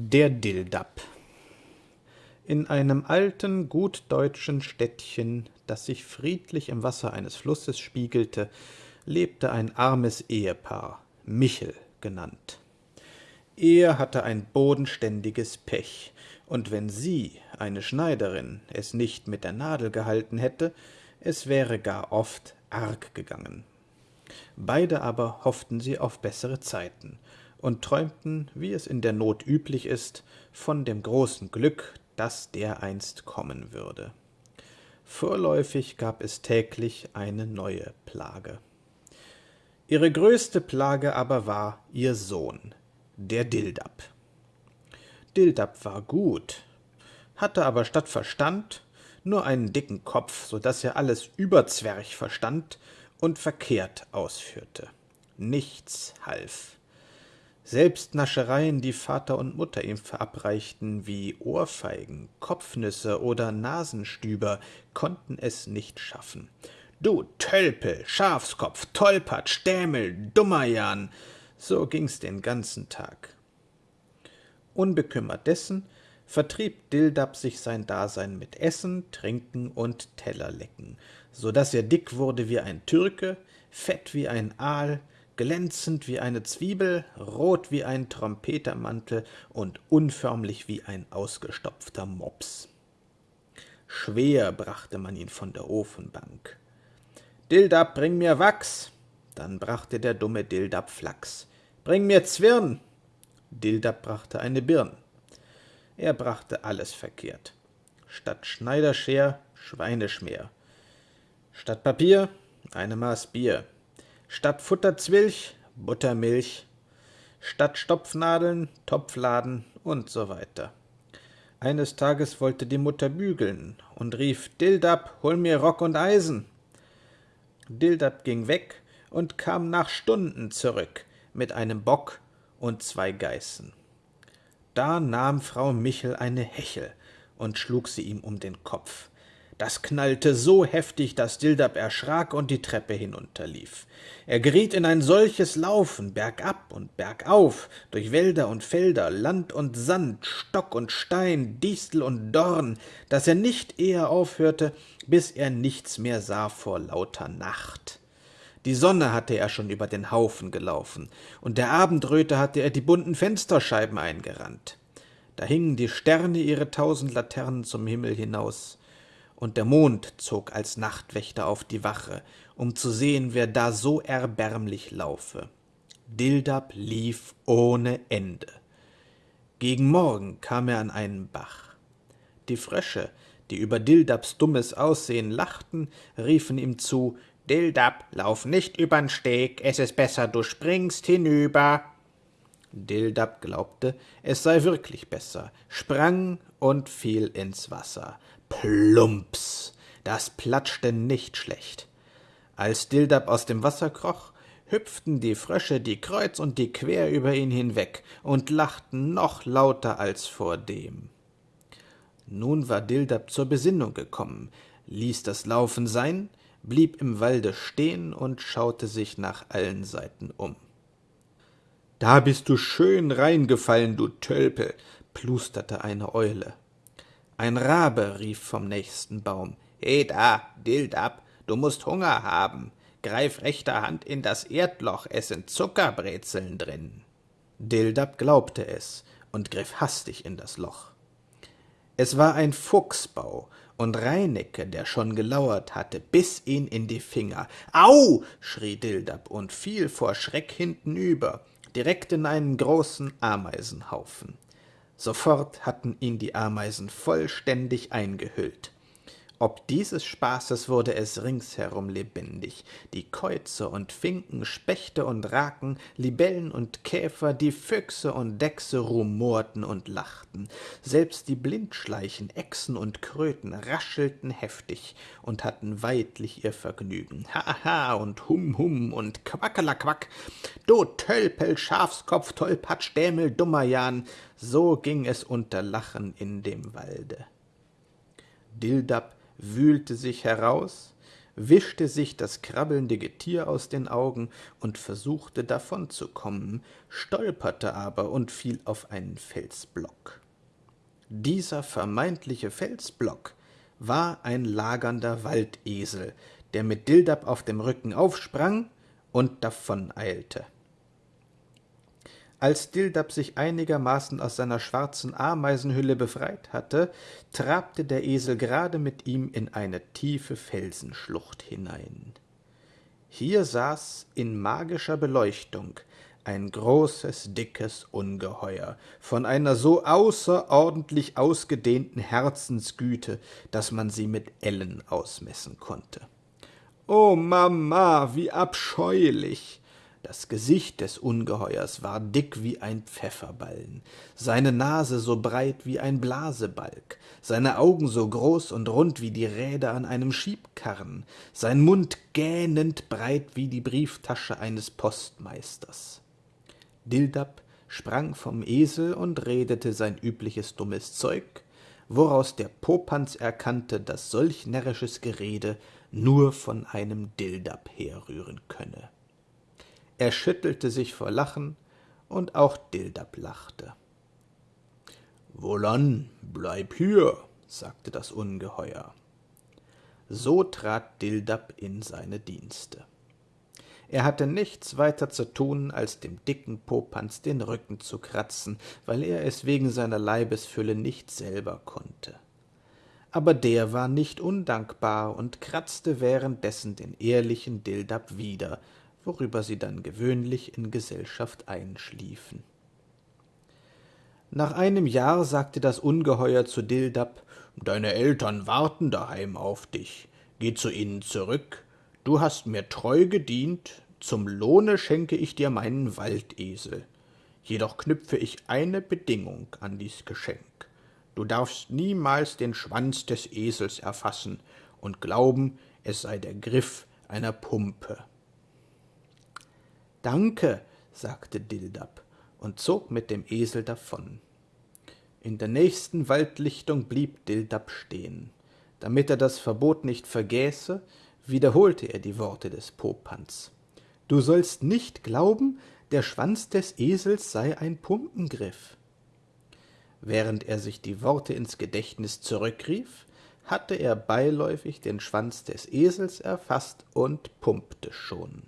Der Dildab In einem alten, gutdeutschen Städtchen, das sich friedlich im Wasser eines Flusses spiegelte, lebte ein armes Ehepaar, Michel genannt. Er hatte ein bodenständiges Pech, und wenn sie, eine Schneiderin, es nicht mit der Nadel gehalten hätte, es wäre gar oft arg gegangen. Beide aber hofften sie auf bessere Zeiten und träumten, wie es in der Not üblich ist, von dem großen Glück, das dereinst kommen würde. Vorläufig gab es täglich eine neue Plage. Ihre größte Plage aber war ihr Sohn, der Dildab. Dildab war gut, hatte aber statt Verstand nur einen dicken Kopf, so dass er alles überzwerch verstand und verkehrt ausführte. Nichts half. Selbst Naschereien, die Vater und Mutter ihm verabreichten, wie Ohrfeigen, Kopfnüsse oder Nasenstüber, konnten es nicht schaffen. Du Tölpel, Schafskopf, Tollpatsch, Stämel, Dummerjan, so ging's den ganzen Tag. Unbekümmert dessen vertrieb Dildab sich sein Dasein mit Essen, Trinken und Tellerlecken, so dass er dick wurde wie ein Türke, fett wie ein Aal, glänzend wie eine Zwiebel, rot wie ein Trompetermantel und unförmlich wie ein ausgestopfter Mops. Schwer brachte man ihn von der Ofenbank. Dildab, bring mir Wachs! Dann brachte der dumme Dildab Flachs. Bring mir Zwirn! Dildab brachte eine Birn. Er brachte alles verkehrt. Statt Schneiderscher Schweineschmer. Statt Papier eine Maß Bier statt Futterzwilch Buttermilch, statt Stopfnadeln Topfladen und so weiter. Eines Tages wollte die Mutter bügeln und rief Dildab, hol mir Rock und Eisen. Dildab ging weg und kam nach Stunden zurück mit einem Bock und zwei Geißen. Da nahm Frau Michel eine Hechel und schlug sie ihm um den Kopf. Das knallte so heftig, dass Dildab erschrak und die Treppe hinunterlief. Er geriet in ein solches Laufen, bergab und bergauf, durch Wälder und Felder, Land und Sand, Stock und Stein, Distel und Dorn, dass er nicht eher aufhörte, bis er nichts mehr sah vor lauter Nacht. Die Sonne hatte er schon über den Haufen gelaufen, und der Abendröte hatte er die bunten Fensterscheiben eingerannt. Da hingen die Sterne ihre tausend Laternen zum Himmel hinaus und der Mond zog als Nachtwächter auf die Wache, um zu sehen, wer da so erbärmlich laufe. Dildab lief ohne Ende. Gegen Morgen kam er an einen Bach. Die Frösche, die über Dildabs dummes Aussehen lachten, riefen ihm zu Dildab, lauf nicht übern Steg, es ist besser, du springst hinüber. Dildab glaubte, es sei wirklich besser, sprang und fiel ins Wasser. Plumps! Das platschte nicht schlecht. Als Dildab aus dem Wasser kroch, hüpften die Frösche die kreuz und die quer über ihn hinweg und lachten noch lauter als vordem. Nun war Dildab zur Besinnung gekommen, ließ das Laufen sein, blieb im Walde stehen und schaute sich nach allen Seiten um. Da bist du schön reingefallen, du Tölpel, plusterte eine Eule. Ein Rabe rief vom nächsten Baum. He da, Dildab, du musst Hunger haben. Greif rechter Hand in das Erdloch, es sind Zuckerbrezeln drin. Dildab glaubte es und griff hastig in das Loch. Es war ein Fuchsbau, und Reinecke, der schon gelauert hatte, biss ihn in die Finger. Au! schrie Dildab und fiel vor Schreck hintenüber, direkt in einen großen Ameisenhaufen. Sofort hatten ihn die Ameisen vollständig eingehüllt. Ob dieses Spaßes wurde es ringsherum lebendig. Die Käuze und Finken, Spechte und Raken, Libellen und Käfer, die Füchse und Dechse rumorten und lachten. Selbst die Blindschleichen, Echsen und Kröten raschelten heftig und hatten weidlich ihr Vergnügen. Haha und Hum Hum und Quackelaquack. Du Tölpel, Schafskopf, Tollpatsch, Dämel, Dummerjan, so ging es unter Lachen in dem Walde. Dildab wühlte sich heraus, wischte sich das krabbelnde Getier aus den Augen und versuchte davonzukommen, stolperte aber und fiel auf einen Felsblock. Dieser vermeintliche Felsblock war ein lagernder Waldesel, der mit Dildab auf dem Rücken aufsprang und davoneilte. Als Dildab sich einigermaßen aus seiner schwarzen Ameisenhülle befreit hatte, trabte der Esel gerade mit ihm in eine tiefe Felsenschlucht hinein. Hier saß in magischer Beleuchtung ein großes, dickes Ungeheuer, von einer so außerordentlich ausgedehnten Herzensgüte, dass man sie mit Ellen ausmessen konnte. O Mama, wie abscheulich! Das Gesicht des Ungeheuers war dick wie ein Pfefferballen, seine Nase so breit wie ein Blasebalg, seine Augen so groß und rund wie die Räder an einem Schiebkarren, sein Mund gähnend breit wie die Brieftasche eines Postmeisters. Dildab sprang vom Esel und redete sein übliches dummes Zeug, woraus der Popanz erkannte, dass solch närrisches Gerede nur von einem Dildab herrühren könne. Er schüttelte sich vor Lachen, und auch Dildab lachte. Wohlan, bleib hier, sagte das Ungeheuer. So trat Dildab in seine Dienste. Er hatte nichts weiter zu tun, als dem dicken Popanz den Rücken zu kratzen, weil er es wegen seiner Leibesfülle nicht selber konnte. Aber der war nicht undankbar und kratzte währenddessen den ehrlichen Dildab wieder, worüber sie dann gewöhnlich in Gesellschaft einschliefen. Nach einem Jahr sagte das Ungeheuer zu Dildab, Deine Eltern warten daheim auf dich. Geh zu ihnen zurück. Du hast mir treu gedient, zum Lohne schenke ich dir meinen Waldesel. Jedoch knüpfe ich eine Bedingung an dies Geschenk. Du darfst niemals den Schwanz des Esels erfassen und glauben, es sei der Griff einer Pumpe. Danke, sagte Dildab und zog mit dem Esel davon. In der nächsten Waldlichtung blieb Dildab stehen. Damit er das Verbot nicht vergäße, wiederholte er die Worte des Popanz. Du sollst nicht glauben, der Schwanz des Esels sei ein Pumpengriff. Während er sich die Worte ins Gedächtnis zurückrief, hatte er beiläufig den Schwanz des Esels erfasst und pumpte schon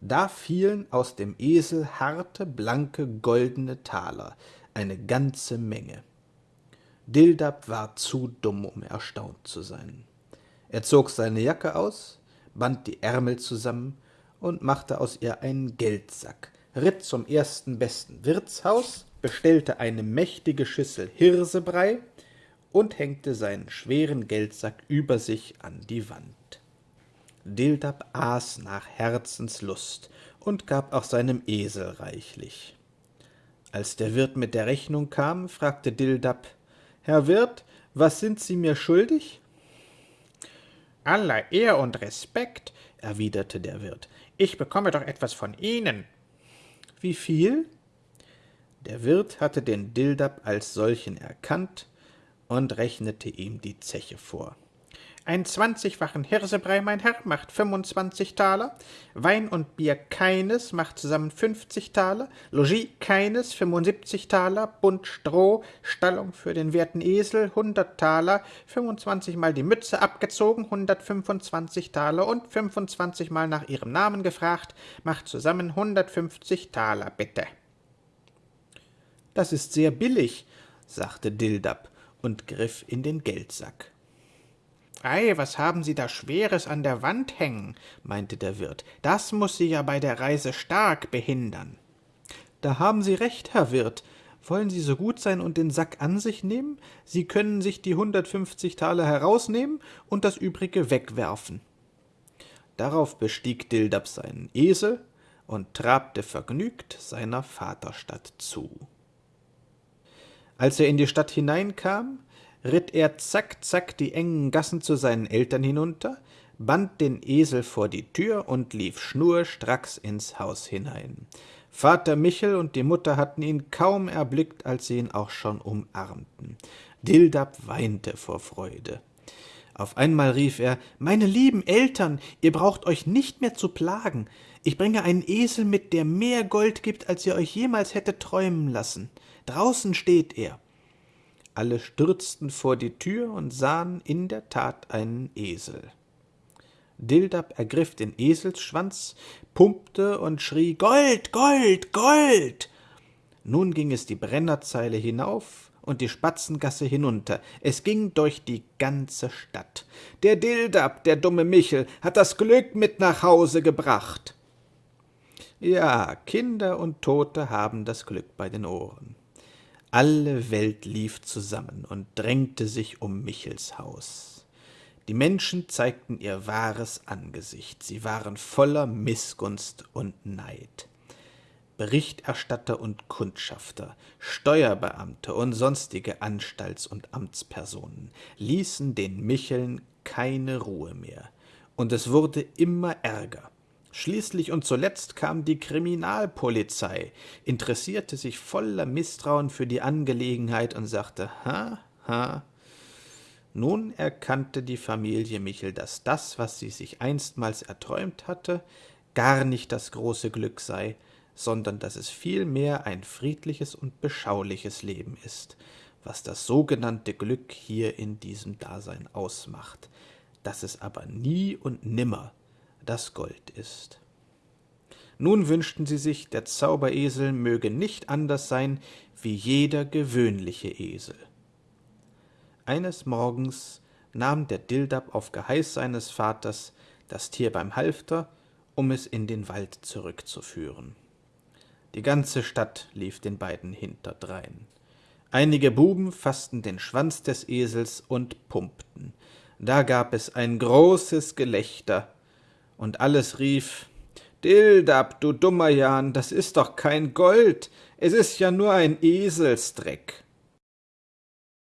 da fielen aus dem Esel harte, blanke, goldene Taler, eine ganze Menge. Dildab war zu dumm, um erstaunt zu sein. Er zog seine Jacke aus, band die Ärmel zusammen und machte aus ihr einen Geldsack, ritt zum ersten besten Wirtshaus, bestellte eine mächtige Schüssel Hirsebrei und hängte seinen schweren Geldsack über sich an die Wand. Dildab aß nach Herzenslust und gab auch seinem Esel reichlich. Als der Wirt mit der Rechnung kam, fragte Dildab, Herr Wirt, was sind Sie mir schuldig? Aller Ehr und Respekt, erwiderte der Wirt, ich bekomme doch etwas von Ihnen. Wie viel? Der Wirt hatte den Dildab als solchen erkannt und rechnete ihm die Zeche vor. Ein zwanzigfachen Hirsebrei, mein Herr, macht fünfundzwanzig Taler, Wein und Bier keines macht zusammen fünfzig Taler, Logis keines fünfundsiebzig Taler, Bund Stroh, Stallung für den werten Esel hundert Taler, fünfundzwanzigmal die Mütze abgezogen, hundertfünfundzwanzig Taler. Und fünfundzwanzigmal nach ihrem Namen gefragt, macht zusammen hundertfünfzig Taler, bitte. Das ist sehr billig, sagte Dildab und griff in den Geldsack. Ei, was haben Sie da Schweres an der Wand hängen? meinte der Wirt. Das muss Sie ja bei der Reise stark behindern. Da haben Sie recht, Herr Wirt. Wollen Sie so gut sein und den Sack an sich nehmen? Sie können sich die hundertfünfzig Taler herausnehmen und das übrige wegwerfen. Darauf bestieg Dildab seinen Esel und trabte vergnügt seiner Vaterstadt zu. Als er in die Stadt hineinkam, ritt er zack, zack die engen Gassen zu seinen Eltern hinunter, band den Esel vor die Tür und lief schnurstracks ins Haus hinein. Vater Michel und die Mutter hatten ihn kaum erblickt, als sie ihn auch schon umarmten. Dildab weinte vor Freude. Auf einmal rief er Meine lieben Eltern, ihr braucht euch nicht mehr zu plagen. Ich bringe einen Esel mit, der mehr Gold gibt, als ihr euch jemals hättet träumen lassen. Draußen steht er. Alle stürzten vor die Tür und sahen in der Tat einen Esel. Dildab ergriff den Eselsschwanz, pumpte und schrie Gold, Gold, Gold. Nun ging es die Brennerzeile hinauf, und die Spatzengasse hinunter. Es ging durch die ganze Stadt. Der Dildab, der dumme Michel, hat das Glück mit nach Hause gebracht. Ja, Kinder und Tote haben das Glück bei den Ohren. Alle Welt lief zusammen und drängte sich um Michels Haus. Die Menschen zeigten ihr wahres Angesicht, sie waren voller Mißgunst und Neid. Berichterstatter und Kundschafter, Steuerbeamte und sonstige Anstalts- und Amtspersonen ließen den Micheln keine Ruhe mehr, und es wurde immer ärger. Schließlich und zuletzt kam die Kriminalpolizei, interessierte sich voller Misstrauen für die Angelegenheit und sagte Ha, ha. Nun erkannte die Familie Michel, dass das, was sie sich einstmals erträumt hatte, gar nicht das große Glück sei, sondern dass es vielmehr ein friedliches und beschauliches Leben ist, was das sogenannte Glück hier in diesem Dasein ausmacht, dass es aber nie und nimmer das Gold ist. Nun wünschten sie sich, der Zauberesel möge nicht anders sein wie jeder gewöhnliche Esel. Eines Morgens nahm der Dildab auf Geheiß seines Vaters das Tier beim Halfter, um es in den Wald zurückzuführen. Die ganze Stadt lief den beiden hinterdrein. Einige Buben faßten den Schwanz des Esels und pumpten. Da gab es ein großes Gelächter, und alles rief Dildab, du dummer Jan, das ist doch kein Gold, es ist ja nur ein Eselsdreck.